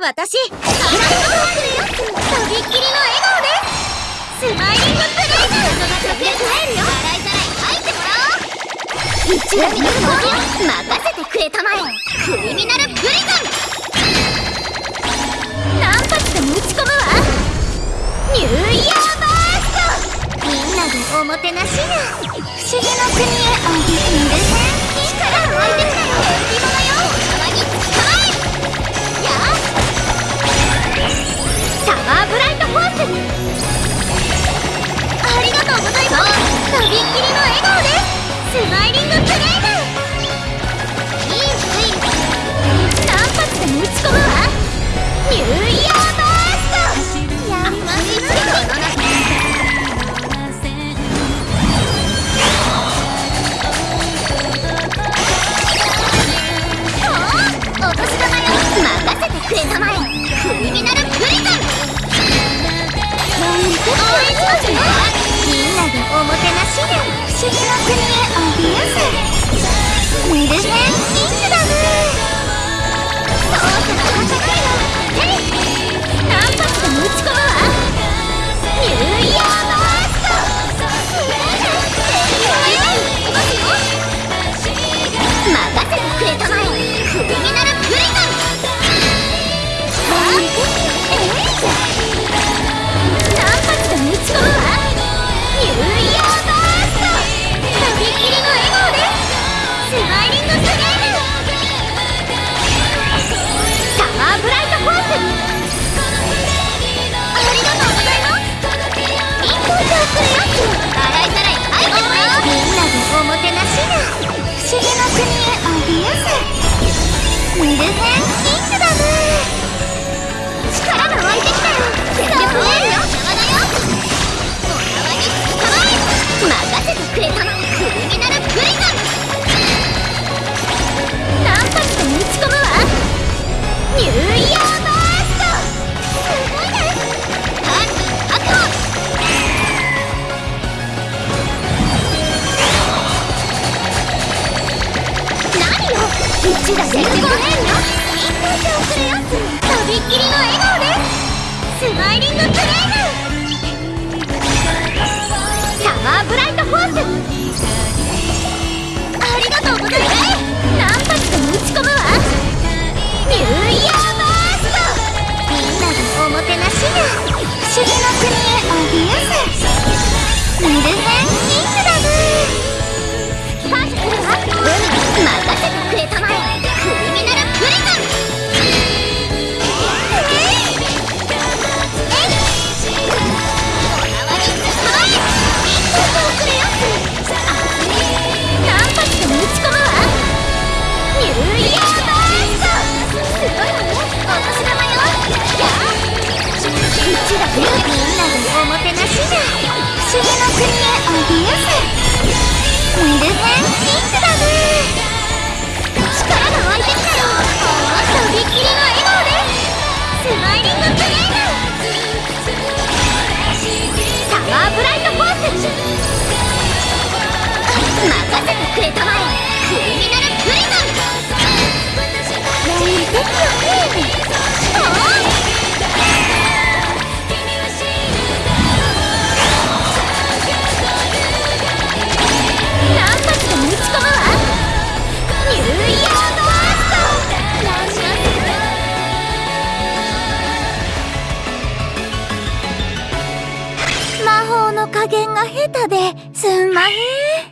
私。サラストローするよとびっきりの笑顔ですスマイリングプレイズ人が隠れ帰るよ洗いざらい入ってもらおう一応見るの任せてくれたまえクリミナルプリズン何発でも打ち込むわニューイヤーバーストみんなでおもてなしや不思議の国へおいでくるくれよとびっきりの笑顔ですスマイリングプレイの加減が下手ですんまへん。